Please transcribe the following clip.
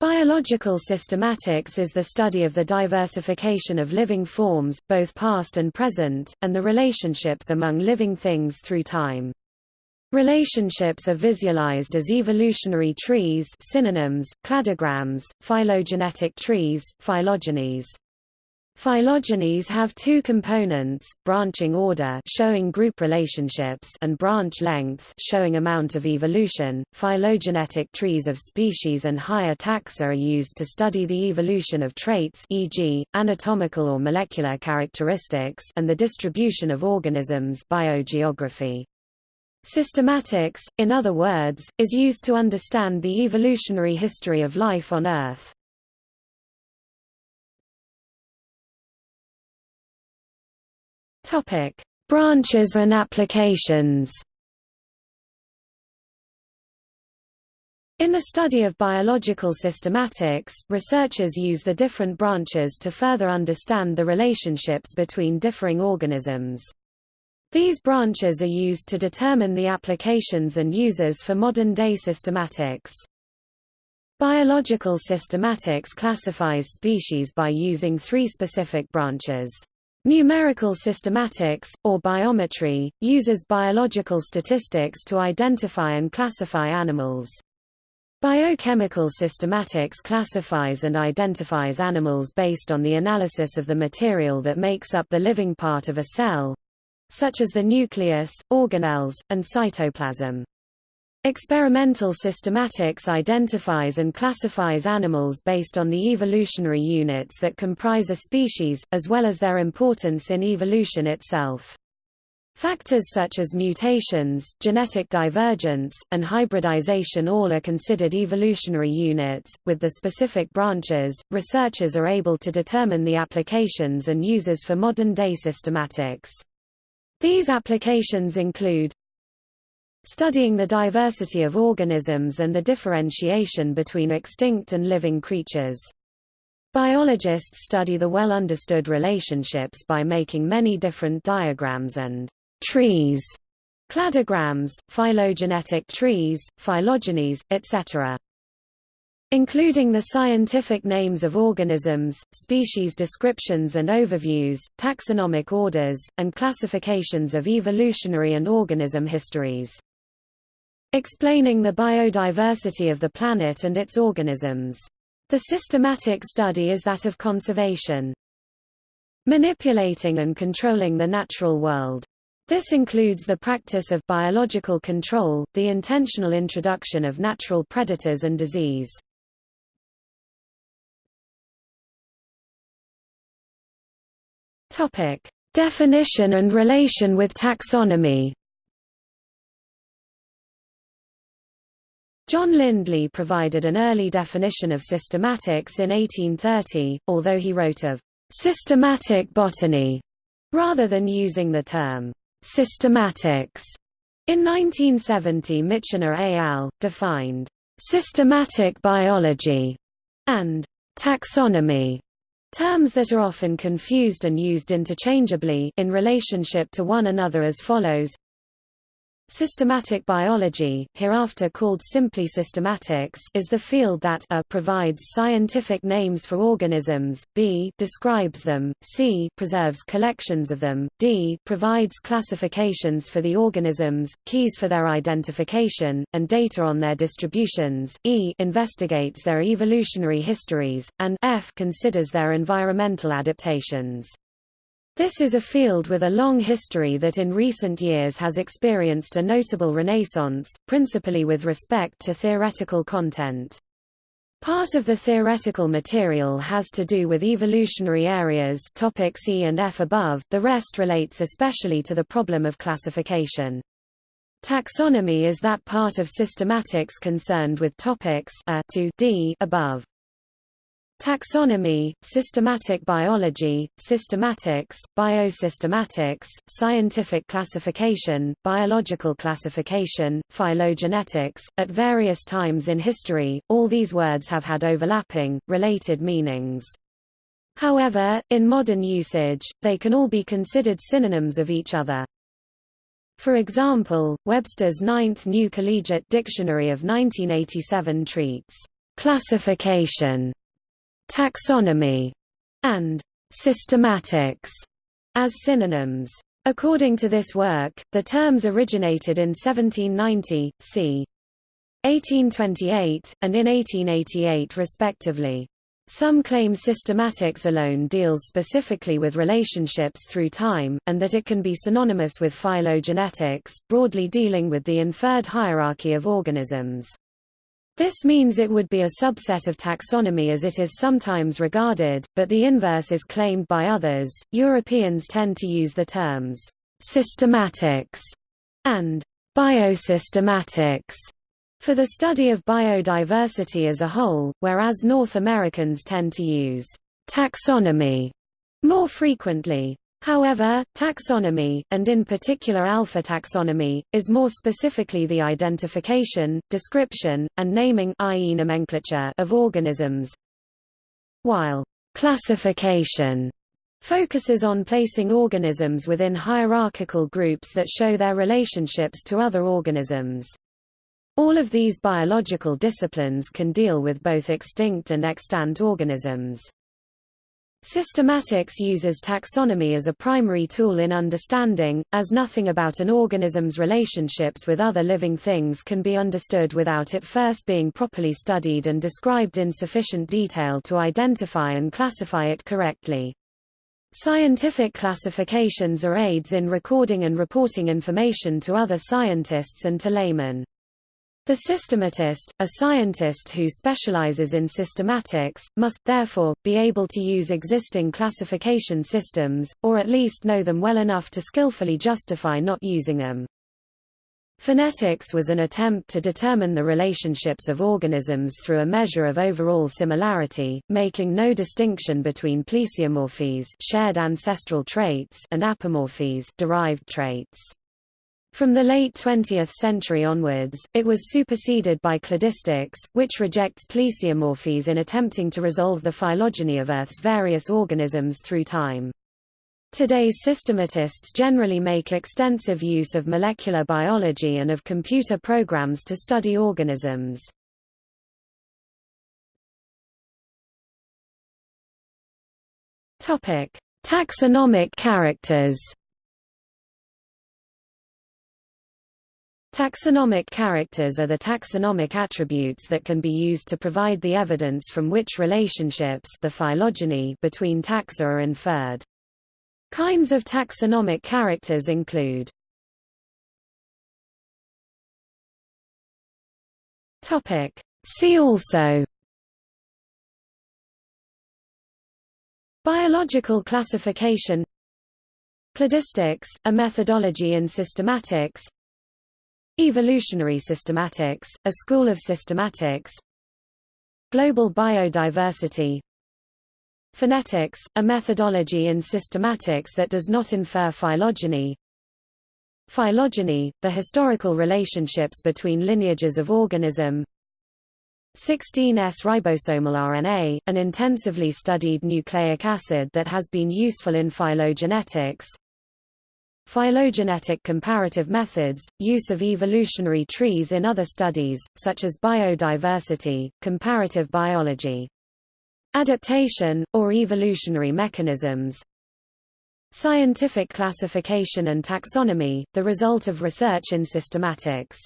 Biological systematics is the study of the diversification of living forms, both past and present, and the relationships among living things through time. Relationships are visualized as evolutionary trees synonyms, cladograms, phylogenetic trees, phylogenies. Phylogenies have two components, branching order showing group relationships and branch length showing amount of evolution. Phylogenetic trees of species and higher taxa are used to study the evolution of traits e.g., anatomical or molecular characteristics and the distribution of organisms biogeography. Systematics, in other words, is used to understand the evolutionary history of life on Earth. Topic: Branches and applications. In the study of biological systematics, researchers use the different branches to further understand the relationships between differing organisms. These branches are used to determine the applications and uses for modern-day systematics. Biological systematics classifies species by using three specific branches. Numerical systematics, or biometry, uses biological statistics to identify and classify animals. Biochemical systematics classifies and identifies animals based on the analysis of the material that makes up the living part of a cell—such as the nucleus, organelles, and cytoplasm. Experimental systematics identifies and classifies animals based on the evolutionary units that comprise a species, as well as their importance in evolution itself. Factors such as mutations, genetic divergence, and hybridization all are considered evolutionary units. With the specific branches, researchers are able to determine the applications and uses for modern day systematics. These applications include studying the diversity of organisms and the differentiation between extinct and living creatures. Biologists study the well-understood relationships by making many different diagrams and trees, cladograms, phylogenetic trees, phylogenies, etc. Including the scientific names of organisms, species descriptions and overviews, taxonomic orders, and classifications of evolutionary and organism histories. Explaining the biodiversity of the planet and its organisms. The systematic study is that of conservation. Manipulating and controlling the natural world. This includes the practice of biological control, the intentional introduction of natural predators and disease. Topic: Definition and relation with taxonomy. John Lindley provided an early definition of systematics in 1830, although he wrote of systematic botany rather than using the term systematics. In 1970 Michener et al. defined systematic biology and taxonomy Terms that are often confused and used interchangeably in relationship to one another as follows Systematic biology, hereafter called simply systematics, is the field that a provides scientific names for organisms, b describes them, c preserves collections of them, d provides classifications for the organisms, keys for their identification, and data on their distributions, e investigates their evolutionary histories, and f considers their environmental adaptations. This is a field with a long history that in recent years has experienced a notable renaissance, principally with respect to theoretical content. Part of the theoretical material has to do with evolutionary areas topics E and F above, the rest relates especially to the problem of classification. Taxonomy is that part of systematics concerned with topics A to D above. Taxonomy, systematic biology, systematics, biosystematics, scientific classification, biological classification, phylogenetics. At various times in history, all these words have had overlapping, related meanings. However, in modern usage, they can all be considered synonyms of each other. For example, Webster's Ninth New Collegiate Dictionary of 1987 treats classification, taxonomy, and systematics as synonyms. According to this work, the terms originated in 1790, c. 1828, and in 1888 respectively. Some claim systematics alone deals specifically with relationships through time, and that it can be synonymous with phylogenetics, broadly dealing with the inferred hierarchy of organisms. This means it would be a subset of taxonomy as it is sometimes regarded, but the inverse is claimed by others. Europeans tend to use the terms systematics and biosystematics for the study of biodiversity as a whole, whereas North Americans tend to use taxonomy more frequently. However, taxonomy, and in particular alpha taxonomy, is more specifically the identification, description, and naming i.e. nomenclature of organisms, while classification focuses on placing organisms within hierarchical groups that show their relationships to other organisms. All of these biological disciplines can deal with both extinct and extant organisms. Systematics uses taxonomy as a primary tool in understanding, as nothing about an organism's relationships with other living things can be understood without it first being properly studied and described in sufficient detail to identify and classify it correctly. Scientific classifications are aids in recording and reporting information to other scientists and to laymen. The systematist, a scientist who specializes in systematics, must, therefore, be able to use existing classification systems, or at least know them well enough to skillfully justify not using them. Phenetics was an attempt to determine the relationships of organisms through a measure of overall similarity, making no distinction between plesiomorphies shared ancestral traits and apomorphies derived traits. From the late 20th century onwards, it was superseded by cladistics, which rejects plesiomorphies in attempting to resolve the phylogeny of Earth's various organisms through time. Today's systematists generally make extensive use of molecular biology and of computer programs to study organisms. Taxonomic characters Taxonomic characters are the taxonomic attributes that can be used to provide the evidence from which relationships the phylogeny between taxa are inferred. Kinds of taxonomic characters include See also Biological classification Cladistics, a methodology in systematics Evolutionary systematics, a school of systematics. Global biodiversity. Phenetics, a methodology in systematics that does not infer phylogeny. Phylogeny, the historical relationships between lineages of organism. 16S ribosomal RNA, an intensively studied nucleic acid that has been useful in phylogenetics Phylogenetic comparative methods, use of evolutionary trees in other studies, such as biodiversity, comparative biology. Adaptation, or evolutionary mechanisms Scientific classification and taxonomy, the result of research in systematics